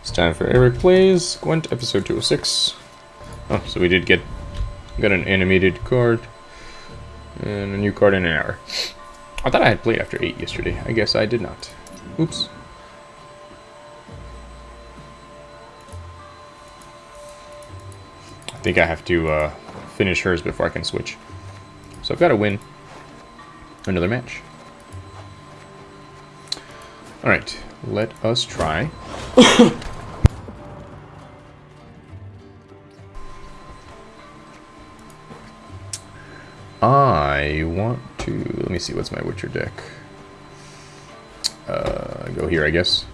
It's time for Eric Plays Gwent episode 206. Oh, so we did get got an animated card and a new card in an hour. I thought I had played after 8 yesterday. I guess I did not. Oops. I think I have to uh, finish hers before I can switch. So I've got to win another match. Alright, let us try. I want to... Let me see, what's my Witcher deck? Uh, go here, I guess.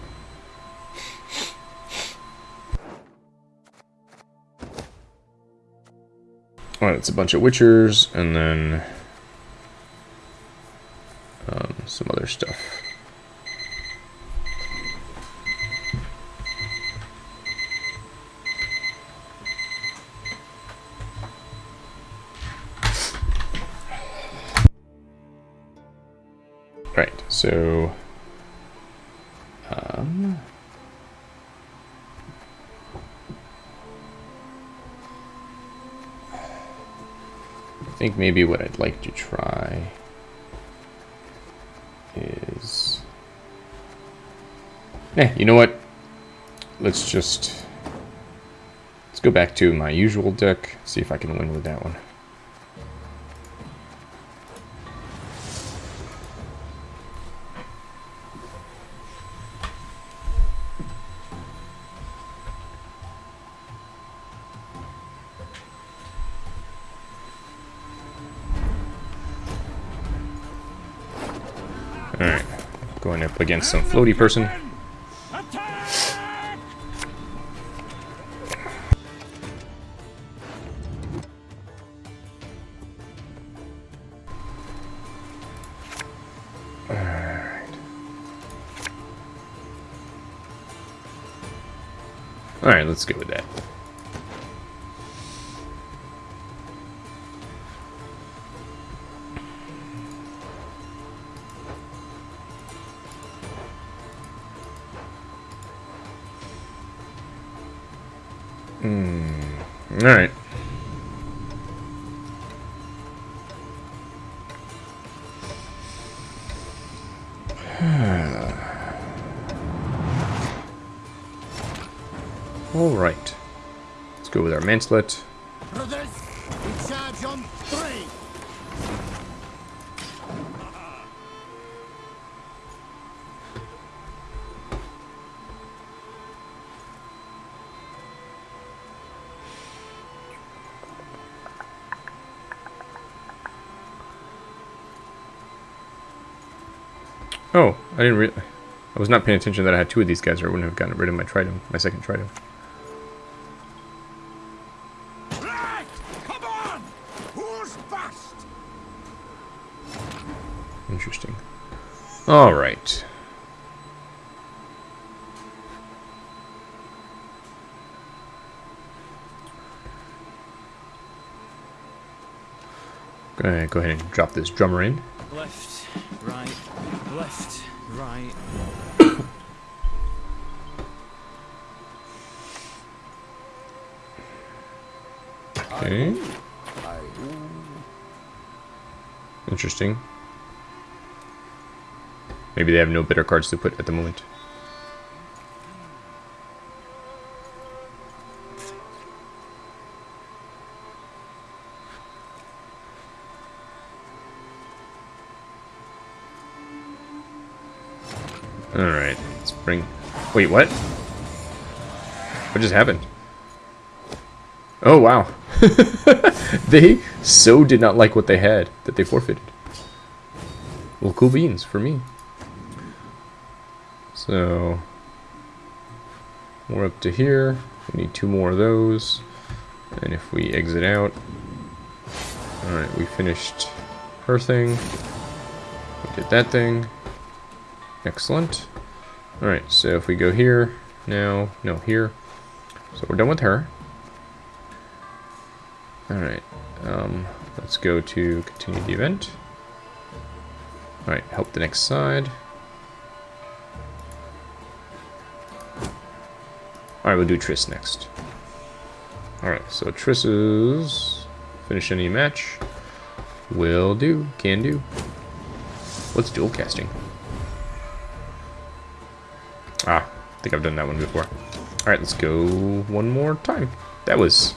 Alright, it's a bunch of Witchers, and then... so... Um... I think maybe what I'd like to try is... Eh, you know what? Let's just... Let's go back to my usual deck, see if I can win with that one. Against some floaty person. Alright. Alright, let's go with that. Go with our Manslet. Brothers, we charge on three. Oh, I didn't re- I was not paying attention that I had two of these guys or I wouldn't have gotten rid of my Tridam, my second Tridam. Right, come on. Who's fast? Interesting. Alright. Go ahead, go ahead and drop this drummer in. Left, right, left, right. Okay. Interesting. Maybe they have no better cards to put at the moment. Alright, let's bring... Wait, what? What just happened? Oh, wow. they so did not like what they had that they forfeited. Well, cool beans for me. So, we're up to here. We need two more of those. And if we exit out... Alright, we finished her thing. We did that thing. Excellent. Alright, so if we go here, now, no, here. So we're done with her. Alright, um, let's go to continue the event. Alright, help the next side. Alright, we'll do Triss next. Alright, so Triss's finish any match. Will do. Can do. What's dual casting? Ah, I think I've done that one before. Alright, let's go one more time. That was...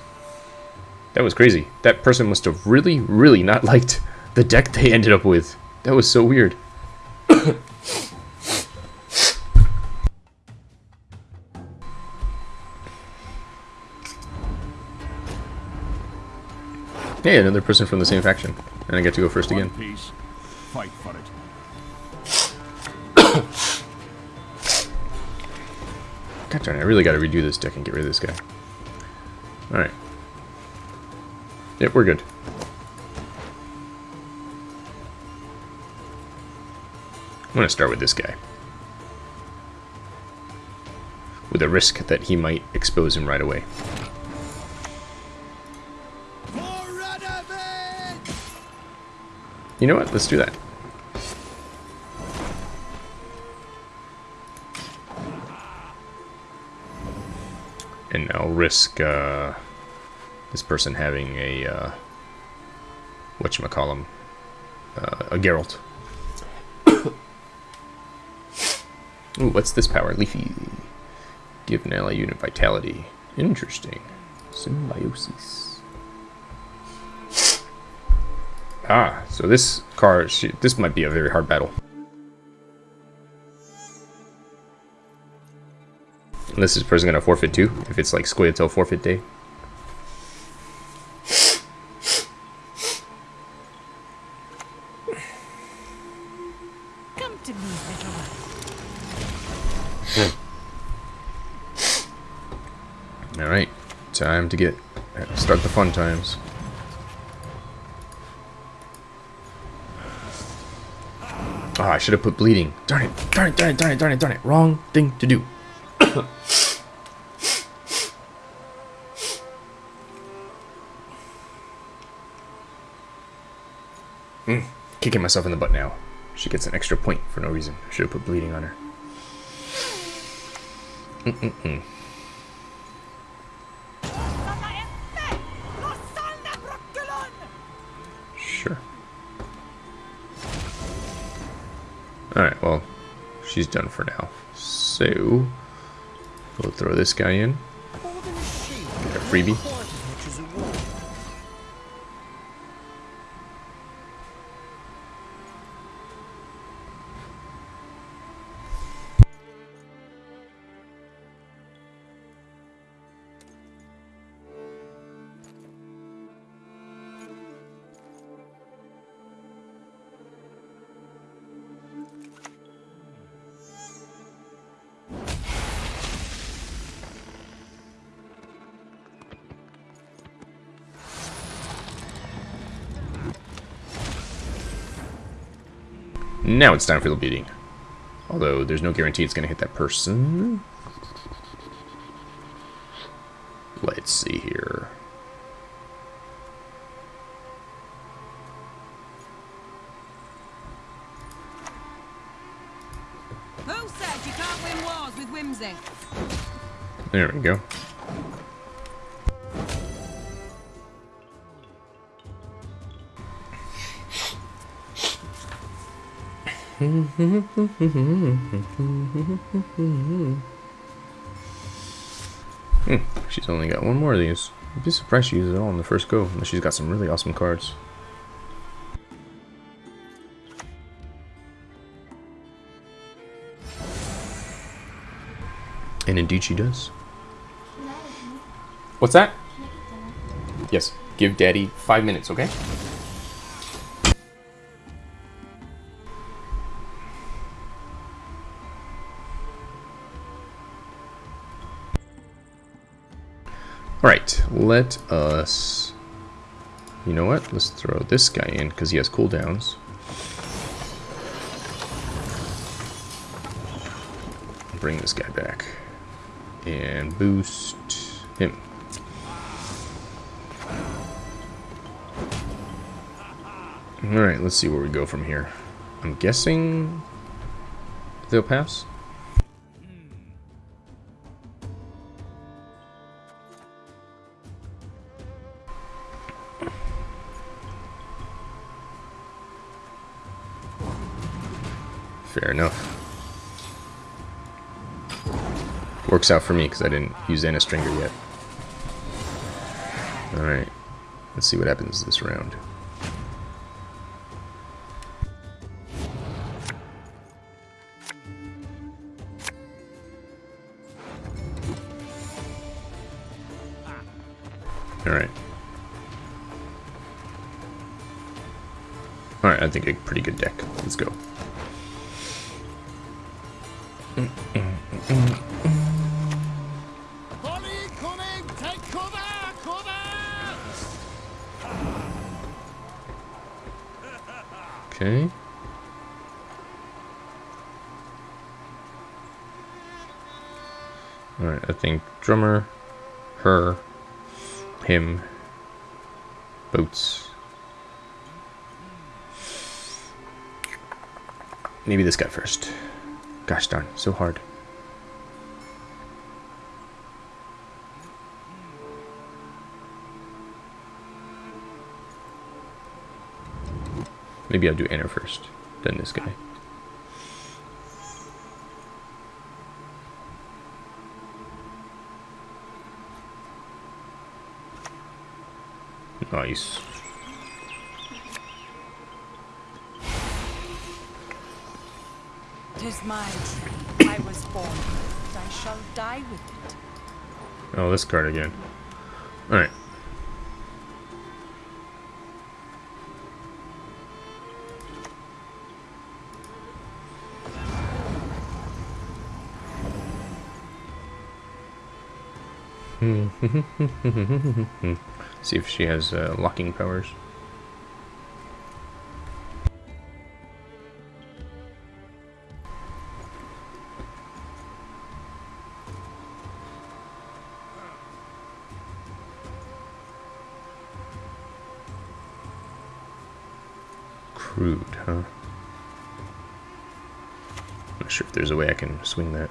That was crazy. That person must have really, really not liked the deck they ended up with. That was so weird. Hey, another person from the same faction. And I get to go first again. Piece. Fight for it. God darn it, I really gotta redo this deck and get rid of this guy. Alright. Yep, we're good. I'm gonna start with this guy. With a risk that he might expose him right away. You know what? Let's do that. And I'll risk uh, this person having a uh, whatchamacallem, uh, a Geralt. Ooh, what's this power? Leafy. Give an ally unit vitality. Interesting. Symbiosis. Ah, so this car, she, this might be a very hard battle. Unless this person gonna forfeit too, if it's like Scoia'tael forfeit day. Come to me, little one. Alright, time to get, start the fun times. Oh, I should have put bleeding. Darn it, darn it, darn it, darn it, darn it, darn it. Wrong thing to do. Mm, kicking myself in the butt now. She gets an extra point for no reason. I should have put bleeding on her. Mm-mm-mm. Sure. Alright, well, she's done for now. So, we'll throw this guy in. Get a freebie. Now it's time for the bleeding. Although there's no guarantee it's going to hit that person. Let's see here. Who said you can't win wars with whimsy? There we go. Hmm, she's only got one more of these. I'd be surprised she uses it all in the first go, unless she's got some really awesome cards. And indeed she does. What's that? Yes. Give daddy five minutes, okay? Let us... You know what? Let's throw this guy in, because he has cooldowns. Bring this guy back. And boost him. Alright, let's see where we go from here. I'm guessing they'll pass. Fair enough. Works out for me because I didn't use Anna Strenger yet. Alright. Let's see what happens this round. Alright. Alright, I think a pretty good deck. Let's go. Okay. Alright, I think drummer, her, him, boats. Maybe this guy first. Gosh darn, so hard. Maybe I'll do Anna first, then this guy. Nice. Tis my tree. I was born with it. I shall die with it. Oh, this card again. Alright. See if she has uh, locking powers. Swing that.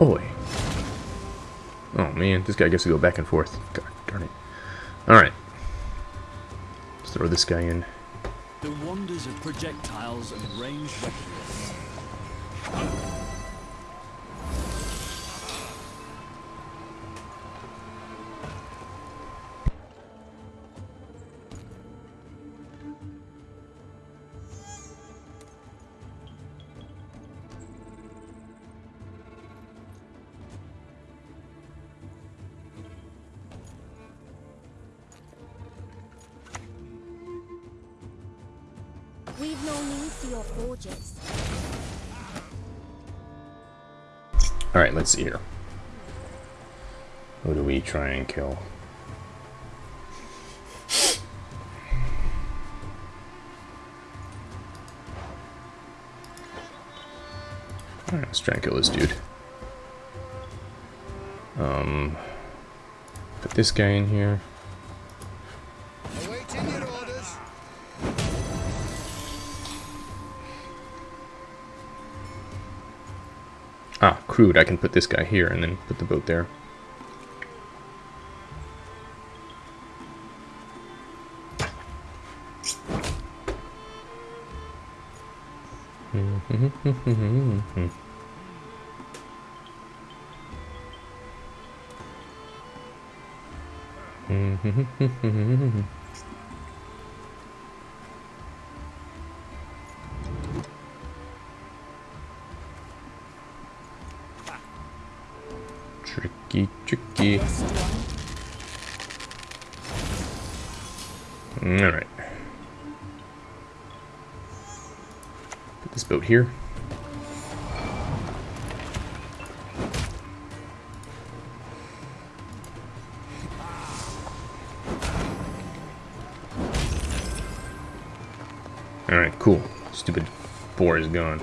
Oh, Oi. Oh man, this guy gets to go back and forth. God darn it. Alright. Let's throw this guy in. The wonders of projectiles and ranged weapons. Let's see here. Who do we try and kill? Alright, let's try and kill this dude. Um, put this guy in here. I can put this guy here and then put the boat there. Tricky, tricky. Alright. Put this boat here. Alright, cool. Stupid boar is gone.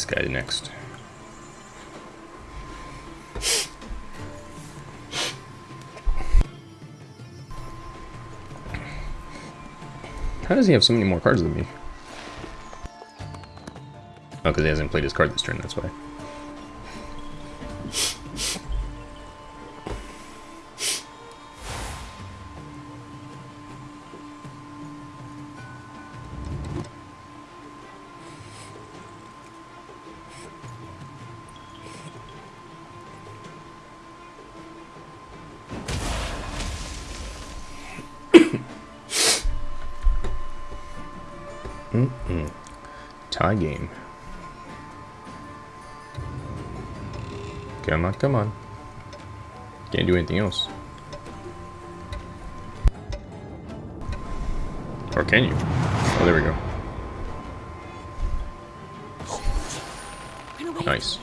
This guy next. How does he have so many more cards than me? Oh, because he hasn't played his card this turn, that's why. Tie game. Come on, come on. Can't do anything else. Or can you? Oh, there we go. Nice.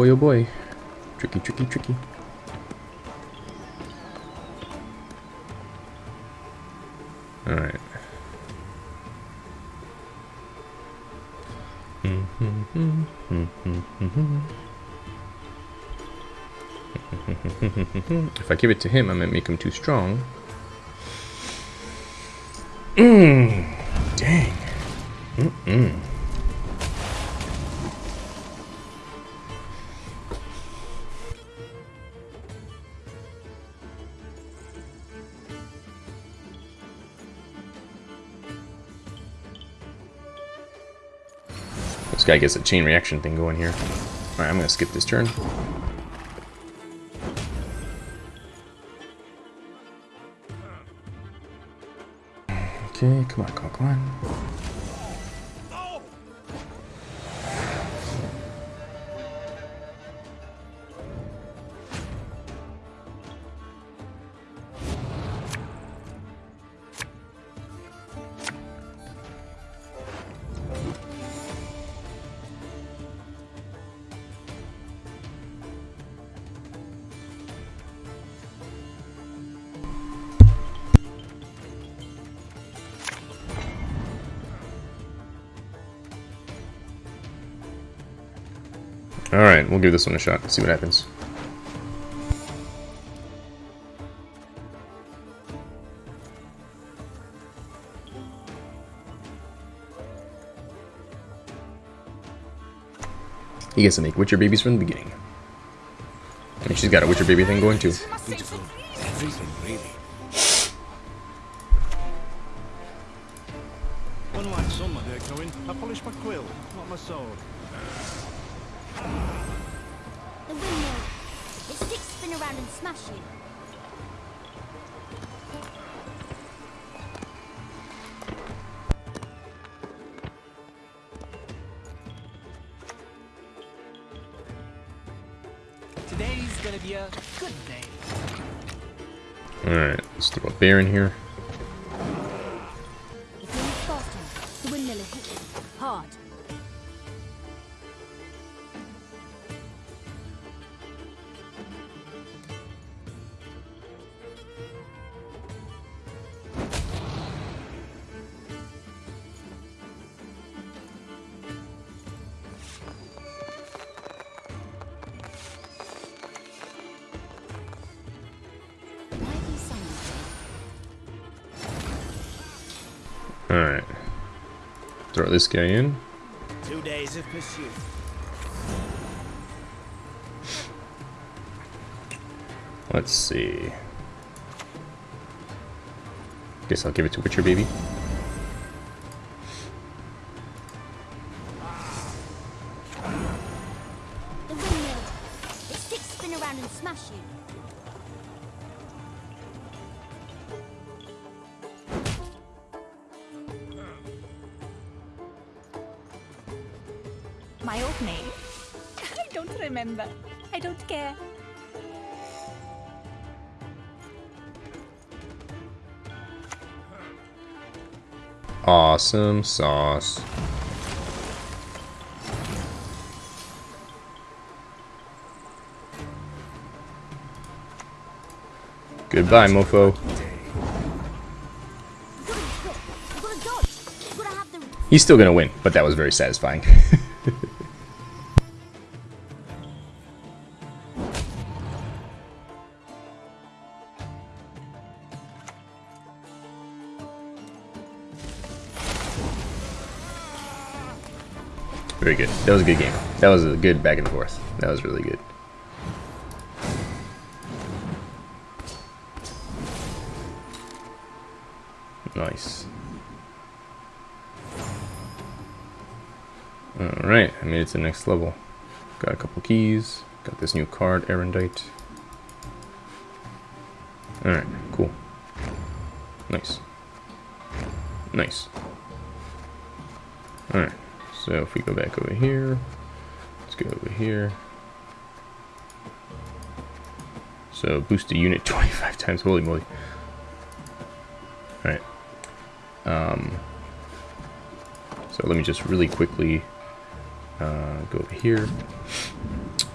Boy, oh boy. Tricky, tricky, tricky. Alright. if I give it to him, I might make him too strong. Mmm. Dang. Mm-mm. This guy gets a chain reaction thing going here. Alright, I'm gonna skip this turn. Okay, come on, come on, come on. Alright, we'll give this one a shot, see what happens. He gets to make Witcher babies from the beginning. I mean, she's got a Witcher baby thing going too. Beautiful. Everything, really. Unlike some, my dear Coën, I polish my quill, not my sword. Smash you. Today's gonna be a good day. Alright, let's throw a bear in here. Alright. Throw this guy in. Two days of pursuit. Let's see. Guess I'll give it to Witcher Baby. Awesome sauce. Goodbye, mofo. He's still gonna win, but that was very satisfying. Very good. That was a good game. That was a good back and forth. That was really good. Nice. Alright, I made it to the next level. Got a couple keys. Got this new card, Erendite. Alright, cool. Nice. Nice. Alright, so if we go back over here, let's go over here. So boost the unit 25 times, holy moly. Alright. Um, so let me just really quickly uh, go over here.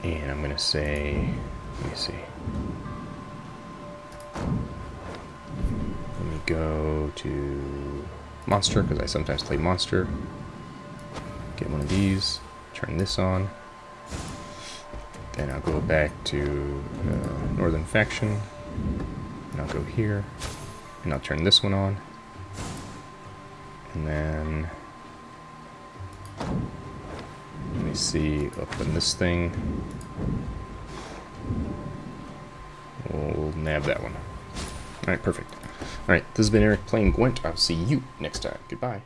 And I'm going to say, let me see. Let me go to monster, because I sometimes play monster. Get one of these, turn this on. Then I'll go back to uh, Northern Faction. And I'll go here. And I'll turn this one on. And then let me see, open this thing. We'll nab that one. Alright, perfect. Alright, this has been Eric playing Gwent. I'll see you next time. Goodbye.